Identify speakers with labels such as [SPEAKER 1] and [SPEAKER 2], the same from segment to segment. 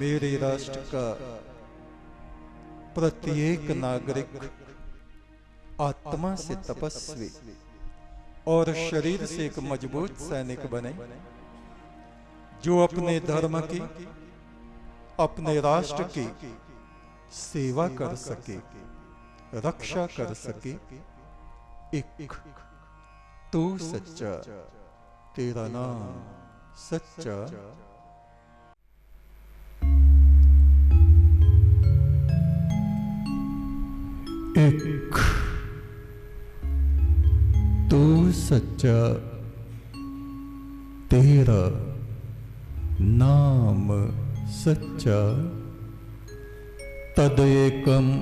[SPEAKER 1] मेरे राष्ट्र का प्रत्येक नागरिक आत्मा से तपस्वी और शरीर से एक मज़बूत सैनिक बने, जो अपने धर्म की, अपने राष्ट्र की सेवा कर सके, रक्षा कर सके। एक, तू सच्चा, तेरा नाम सच्चा। एक तू सच्चा तेरा नाम सच्चा। तदेकम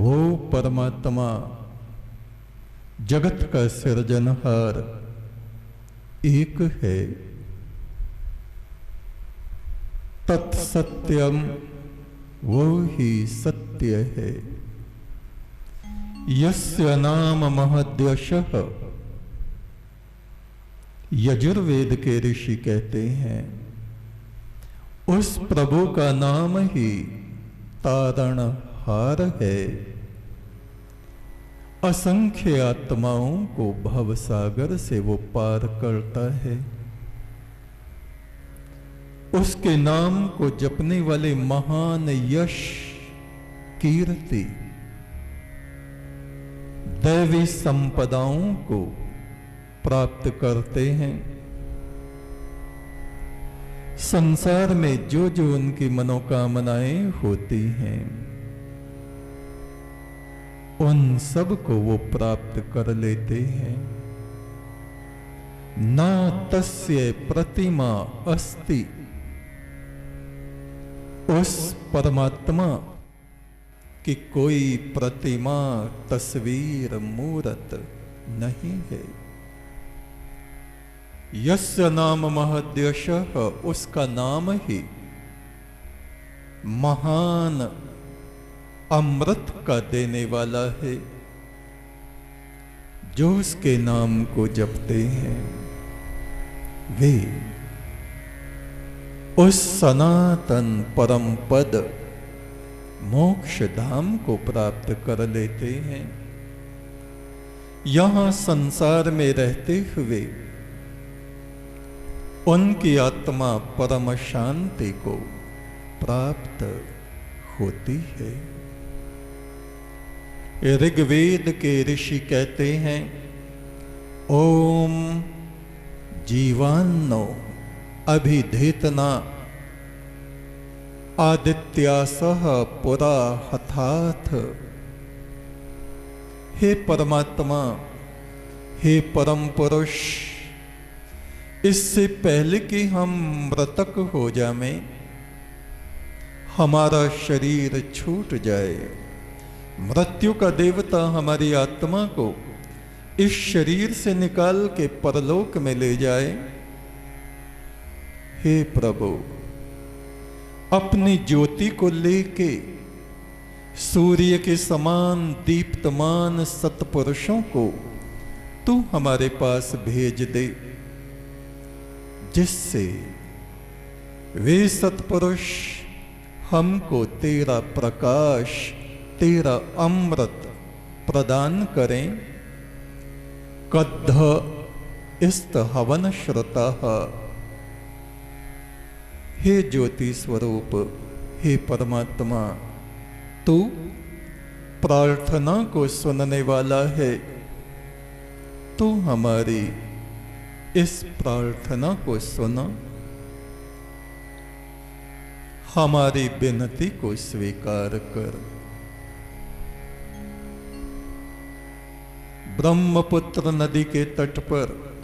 [SPEAKER 1] वो परमात्मा, जगत का सृजनहार एक है। तत्सत्यम वो ही सत्य है। यस्य नाम महद्यशः। यजुर्वेद के ऋषि कहते हैं, उस प्रभु का नाम ही तारण हार है। असंख्य आत्माओं को भवसागर से वो पार करता है। उसके नाम को जपने वाले महान यश कीर्ति दैवी संपदाओं को प्राप्त करते हैं। संसार में जो जो उनकी मनोकामनाएँ होती हैं, उन सबको वो प्राप्त कर लेते हैं। ना तस्य प्रतिमा अस्ति, उस परमात्मा की कोई प्रतिमा तस्वीर मूरत नहीं है। यस्य नाम महद्यश, उसका नाम ही महान अमृत का देने वाला है, जो उसके नाम को जपते हैं। वे उस सनातन परम पद मोक्ष धाम को प्राप्त कर लेते हैं। यहाँ संसार में रहते हुए उनकी आत्मा परम शांति को प्राप्त होती है। ऋग्वेद के ऋषि कहते हैं, ओम जीवान्नो अभिधेतना आदित्यासह पुरा हथाथ। हे परमात्मा, हे परम पुरुष, इससे पहले कि हम मृतक हो जाए हमारा शरीर छूट जाए। मृत्यु का देवता हमारी आत्मा को इस शरीर से निकाल के परलोक में ले जाए। हे प्रभु अपनी ज्योति को लेके सूर्य के समान दीप्तमान सत्पुरुषों को तू हमारे पास भेज दे, जिससे वे सत्पुरुष हमको तेरा प्रकाश, तेरा अमृत प्रदान करें। कद्ध इस्त हवन श्रुता हे ज्योति स्वरूप हे परमात्मा, तू प्रार्थना को सुनने वाला है। तू हमारी इस प्रार्थना को सुना। हमारी विनती को स्वीकार कर। ब्रह्मपुत्र नदी के तट पर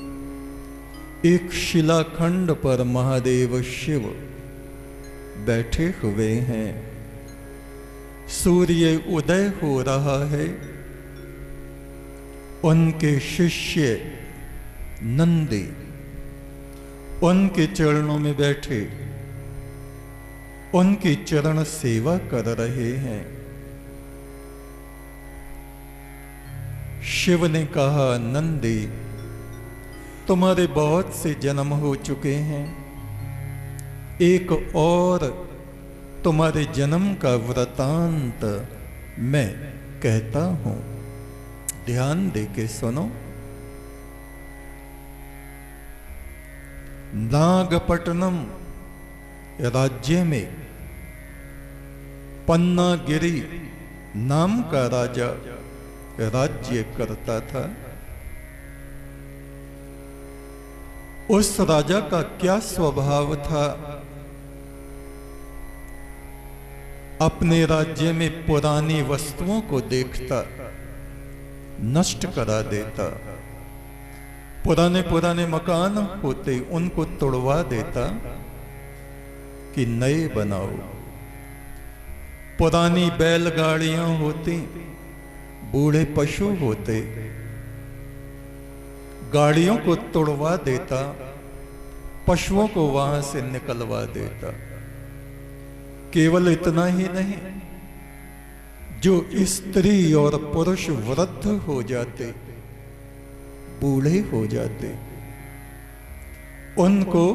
[SPEAKER 1] एक शिलाखंड पर महादेव शिव बैठे हुए हैं। सूर्य उदय हो रहा है। उनके शिष्य नंदी उनके चरणों में बैठे, उनकी चरण सेवा कर रहे हैं। शिव ने कहा, नंदी तुम्हारे बहुत से जन्म हो चुके हैं। एक और तुम्हारे जन्म का वृतांत मैं कहता हूँ। ध्यान दे के सुनो। नागपट्टनम राज्य में पन्नागिरी नाम का राजा राज्य करता था। उस राजा का क्या स्वभाव था? अपने राज्य में पुरानी वस्तुओं को देखता, नष्ट करा देता, पुराने पुराने मकान होते उनको तोड़वा देता कि नए बनाओ। पुरानी बैलगाड़ियाँ होती, बूढ़े पशु होते गाड़ियों को तोड़वा देता, पशुओं को वहाँ से निकलवा देता। केवल इतना ही नहीं, जो स्त्री और पुरुष वृद्ध हो जाते, बूढ़े हो जाते, उनको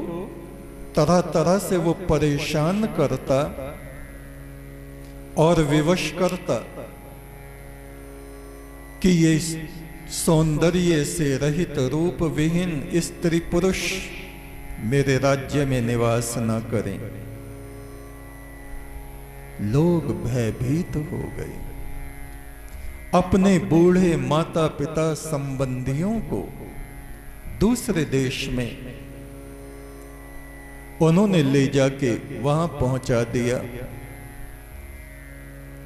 [SPEAKER 1] तरह तरह से वो परेशान करता और विवश करता कि ये सौंदर्य से रहित रूप विहीन स्त्री पुरुष मेरे राज्य में निवास न करें। लोग भयभीत हो गए। अपने बूढ़े माता पिता संबंधियों को दूसरे देश में उन्होंने ले जाके वहाँ पहुँचा दिया।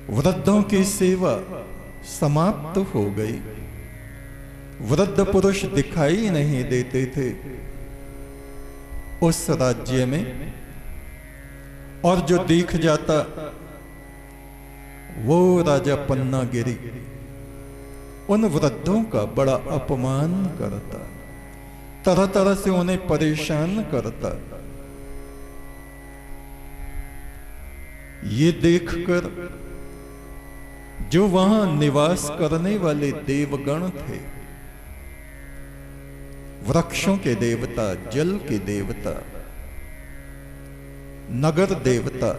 [SPEAKER 1] वृद्धों की सेवा समाप्त हो गई। वृद्ध पुरुष दिखाई नहीं देते थे। उस राज्य में और जो दिख जाता, वो राजा पन्ना गिरी उन वृद्धों का बड़ा अपमान करता तरह तरह से उन्हें परेशान करता। ये देखकर जो वहाँ निवास करने वाले देवगण थे वृक्षों के देवता, जल के देवता, नगर देवता,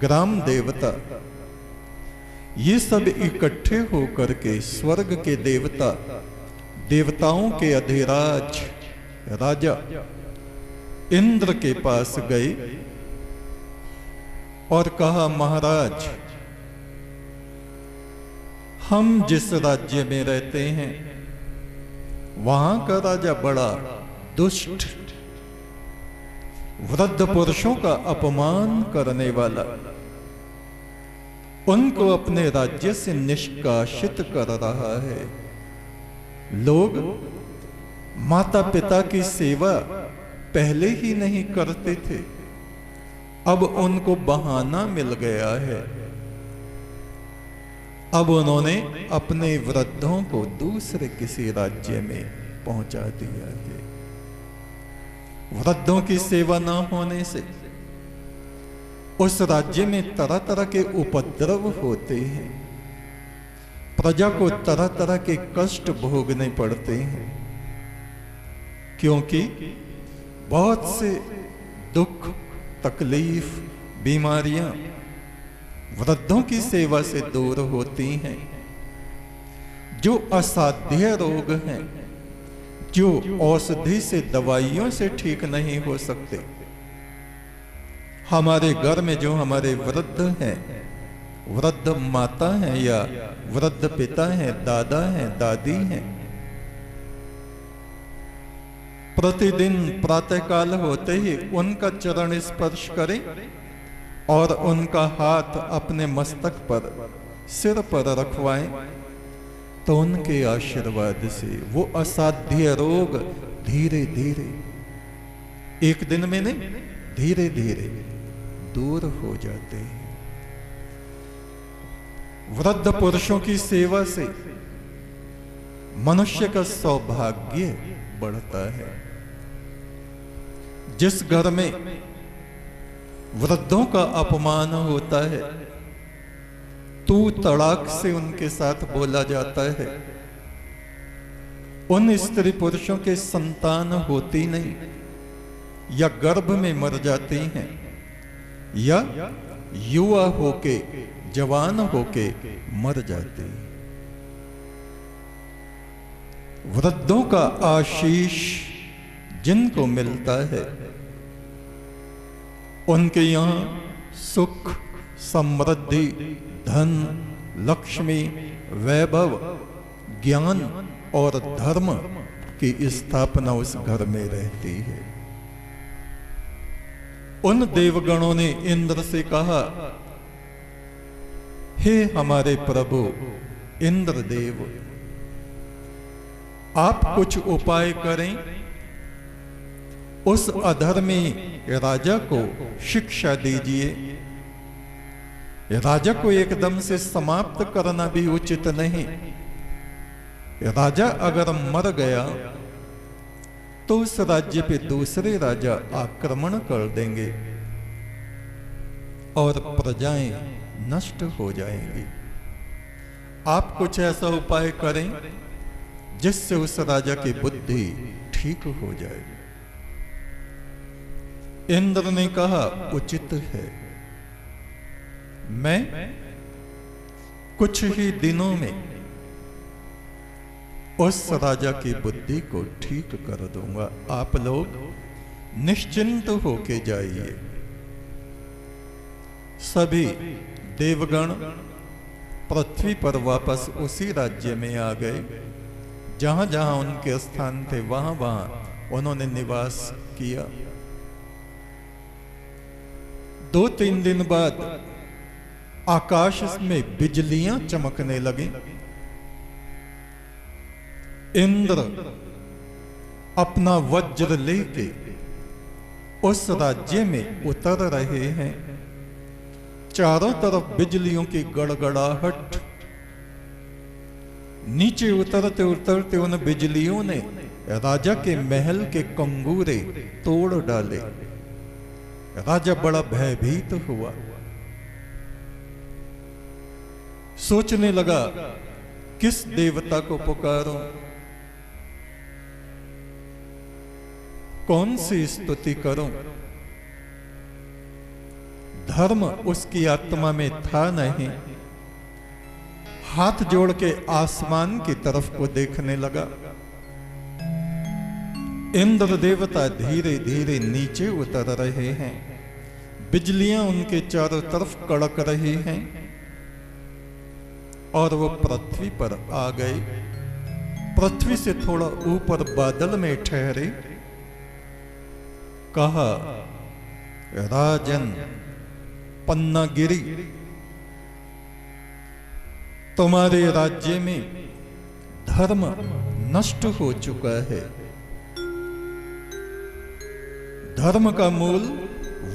[SPEAKER 1] ग्राम देवता, ये सब इकट्ठे होकर के स्वर्ग के देवता, देवताओं के अधिराज राजा इंद्र के पास गए और कहा, महाराज, हम जिस राज्य में रहते हैं वहाँ का राजा बड़ा दुष्ट। वृद्ध पुरुषों का अपमान करने वाला। उनको अपने राज्य से निष्कासित कर रहा है। लोग माता पिता की सेवा पहले ही नहीं करते थे। अब उनको बहाना मिल गया है। अब उन्होंने अपने वृद्धों को दूसरे किसी राज्य में पहुँचा दिया है। वृद्धों की सेवा न होने से उस राज्य में तरह तरह के उपद्रव होते हैं। प्रजा को तरह तरह के कष्ट भोगने पड़ते हैं। क्योंकि बहुत से दुख, तकलीफ़, बीमारियाँ वृद्धों की सेवा से दूर होती हैं, जो असाध्य रोग हैं, जो औषधि से दवाइयों से ठीक नहीं हो सकते। हमारे घर में जो हमारे वृद्ध हैं, वृद्ध माता हैं या वृद्ध पिता हैं, दादा हैं, दादी हैं, प्रतिदिन प्रातःकाल होते ही उनका चरण स्पर्श करें। और उनका हाथ अपने मस्तक पर, सिर पर रखवाएँ तो उनके आशीर्वाद से वो असाध्य रोग धीरे धीरे एक दिन में नहीं धीरे धीरे दूर हो जाते हैं। वृद्ध पुरुषों की सेवा से मनुष्य का सौभाग्य बढ़ता है। जिस घर में वृद्धों का अपमान होता है। तू तड़ाक से उनके साथ बोला जाता है। उन स्त्री पुरुषों के संतान होती नहीं, या गर्भ में मर जाती हैं, या युवा होके, जवान होके मर जाती हैं। वृद्धों का आशीष जिनको मिलता है उनके यहाँ सुख, समृद्धि, धन, लक्ष्मी, वैभव, ज्ञान और धर्म की स्थापना उस घर में रहती है। उन देवगणों ने इंद्र से कहा, हे हमारे प्रभु इंद्र देव आप कुछ उपाय करें। उस अधर्मी राजा को शिक्षा दीजिए। राजा को एकदम से समाप्त करना भी उचित नहीं। राजा अगर मर गया तो उस राज्य पे दूसरे राजा आक्रमण कर देंगे और प्रजाएँ नष्ट हो जाएँगी। आप कुछ ऐसा उपाय करें जिससे उस राजा की बुद्धि ठीक हो जाए। इंद्र ने कहा, उचित है। मैं कुछ ही दिनों में उस राजा की बुद्धि को ठीक कर दूँगा। आप लोग निश्चिंत होके जाइए। सभी देवगण पृथ्वी पर वापस उसी राज्य में आ गए। जहाँ जहाँ उनके स्थान थे, वहाँ वहाँ उन्होंने निवास किया। दो तीन दिन बाद आकाश में बिजलियाँ चमकने लगी। इंद्र अपना वज्र लेके उस राज्य में उतर रहे हैं। चारों तरफ़ बिजलियों की गड़गड़ाहट। नीचे उतरते उतरते उन बिजलियों ने राजा के महल के कंगूरे तोड़ डाले। राजा बड़ा भयभीत तो हुआ। सोचने लगा, किस देवता को पुकारो? कौन सी स्तुति करो? धर्म उसकी आत्मा में था नहीं। हाथ जोड़ के आसमान की तरफ़ को देखने लगा। इंद्र देवता धीरे धीरे नीचे उतर रहे हैं। बिजलियाँ उनके चारों तरफ़ कड़क रही हैं और वो पृथ्वी पर आ गए। पृथ्वी से थोड़ा ऊपर बादल में ठहरे। कहा, राजन, पन्नागिरी, तुम्हारे राज्य में धर्म नष्ट हो चुका है। धर्म का मूल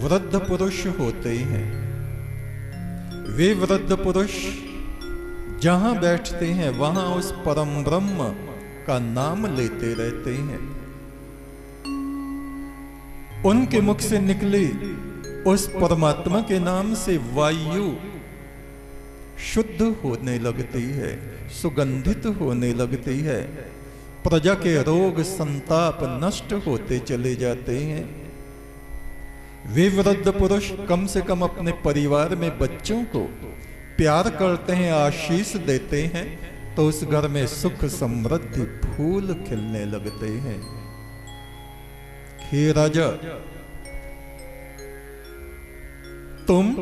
[SPEAKER 1] वृद्ध पुरुष होते हैं वे वृद्ध पुरुष जहाँ बैठते हैं, वहाँ उस परम ब्रह्म का नाम लेते रहते हैं। उनके मुख से निकली उस परमात्मा के नाम से वायु शुद्ध होने लगती है, सुगंधित होने लगती है। प्रजा के रोग, संताप नष्ट होते चले जाते हैं। वे वृद्ध पुरुष कम से कम अपने परिवार में बच्चों को प्यार करते हैं, आशीष देते हैं तो उस घर में सुख समृद्धि फूल खिलने लगते हैं। हे राजा, तुम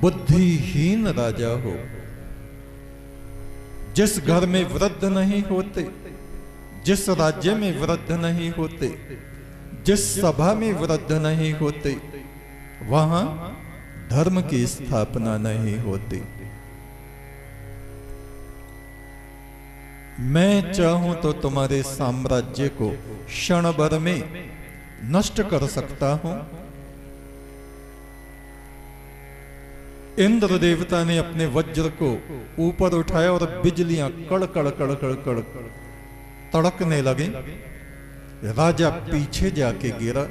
[SPEAKER 1] बुद्धिहीन राजा हो। जिस घर में वृद्ध नहीं होते, जिस राज्य में वृद्ध नहीं होते जिस सभा में वृद्ध नहीं होते, वहाँ धर्म की स्थापना नहीं होती। मैं चाहूँ तो तुम्हारे साम्राज्य को क्षण भर में नष्ट कर सकता हूँ। इंद्र देवता ने अपने वज्र को ऊपर उठाया और बिजलियाँ कड़ कड़ कड़ कड़ कड़ तड़कने लगी। राजा पीछे जाके गिरा।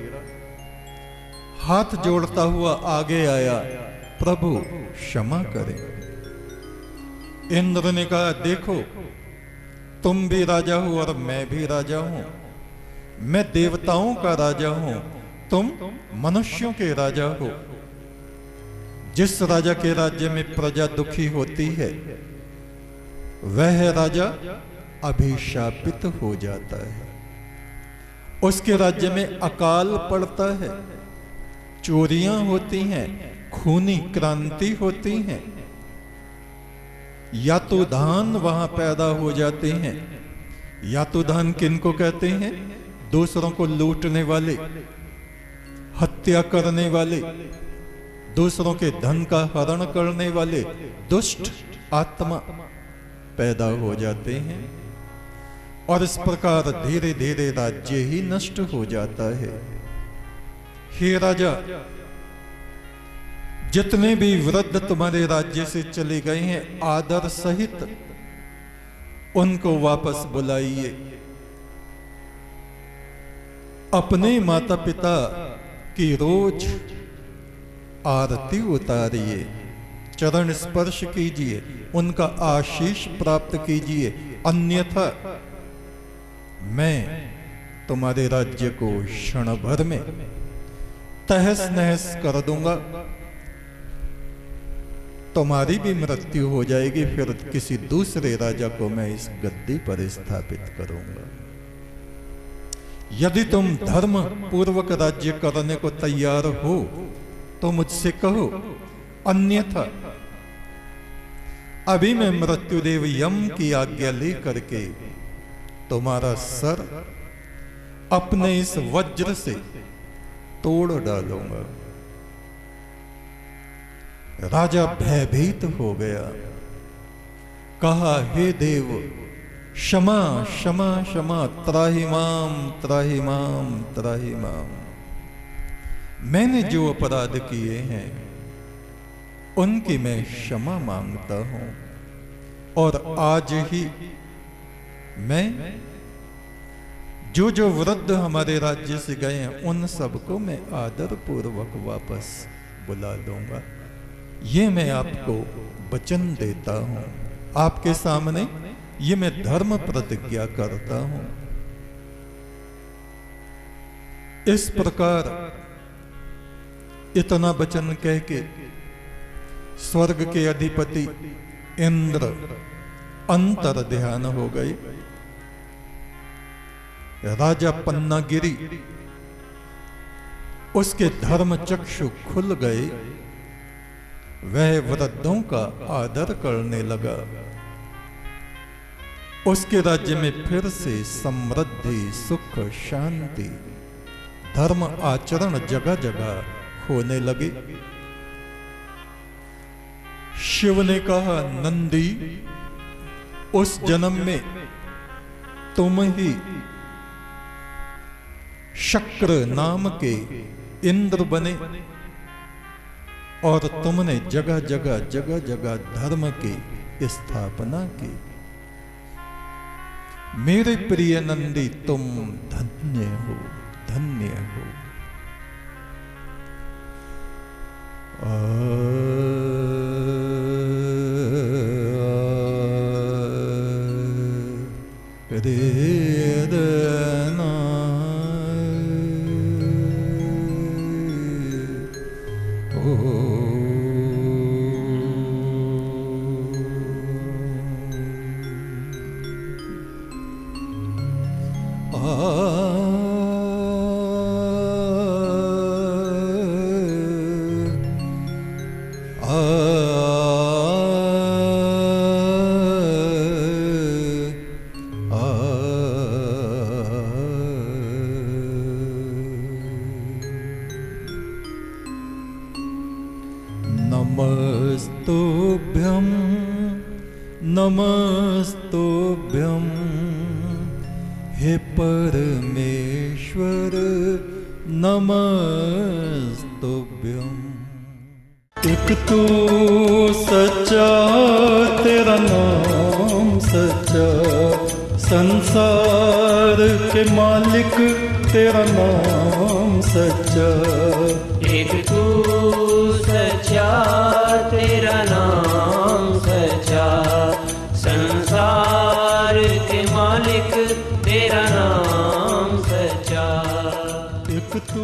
[SPEAKER 1] हाथ जोड़ता हुआ आगे आया, प्रभु क्षमा करें। इंद्र ने कहा, देखो, तुम भी राजा हो और मैं भी राजा हूँ। मैं देवताओं का राजा हूँ, तुम मनुष्यों के राजा हो। जिस राजा के राज्य में प्रजा दुखी होती है, वह राजा अभिशापित हो जाता है। उसके राज्य में अकाल पड़ता है। चोरियाँ होती हैं, खूनी क्रांति होती हैं। या तो धान वहाँ पैदा हो जाते हैं, या तो धान किनको कहते हैं? दूसरों को लूटने वाले, हत्या करने वाले, दूसरों के धन का हरण करने वाले दुष्ट आत्मा पैदा हो जाते हैं। और इस प्रकार धीरे धीरे राज्य ही नष्ट हो जाता है। हे राजा, जितने भी वृद्ध तुम्हारे राज्य से चले गए हैं, आदर सहित उनको वापस बुलाइए। अपने माता पिता की रोज आरती उतारिए, चरण स्पर्श कीजिए, उनका आशीष प्राप्त कीजिए, अन्यथा मैं तुम्हारे राज्य को क्षण भर में तहस नहस कर दूँगा। तुम्हारी भी मृत्यु हो जाएगी, फिर किसी दूसरे राजा को मैं इस गद्दी पर स्थापित करूँगा। यदि तुम धर्म पूर्वक राज्य करने को तैयार हो तो मुझसे कहो, अन्यथा अभी मैं मृत्युदेव यम की आज्ञा लेकर के तुम्हारा सर अपने इस वज्र से तोड़ डालूँगा। राजा भयभीत हो गया। कहा, हे देव, क्षमा क्षमा क्षमा, त्राहिमाम त्राहिमाम त्राहिमाम। मैंने जो अपराध किए हैं, उनकी मैं क्षमा माँगता हूँ और आज ही मैं जो जो वृद्ध हमारे राज्य से गए हैं, उन सबको मैं आदर पूर्वक वापस बुला लूँगा। ये मैं आपको वचन देता हूँ। आपके सामने ये मैं धर्म प्रतिज्ञा करता हूँ। इस प्रकार इतना वचन कह के स्वर्ग के अधिपति इंद्र अंतर ध्यान हो गए राजा पन्नागिरी, उसके धर्म चक्षु खुल गए। वह वृद्धों का आदर करने लगा। उसके राज्य में फिर से समृद्धि, सुख, शांति, धर्म आचरण जगह जगह होने लगे। शिव ने कहा, नंदी उस जन्म में तुम ही शक्र नाम के इंद्र बने और तुमने जगह जगह जगह जगह धर्म की स्थापना की। मेरे प्रिय नंदी, तुम धन्य हो धन्य हो। oh. गोप्यम हे परमेश्वर नमस्तुभ्यम। एक तो सच्चा तेरा नाम सच्चा संसार के मालिक तेरा नाम सच्चा। एक तो सच्चा तेरा नाम मालिक तेरा नाम सच्चा।
[SPEAKER 2] एक तू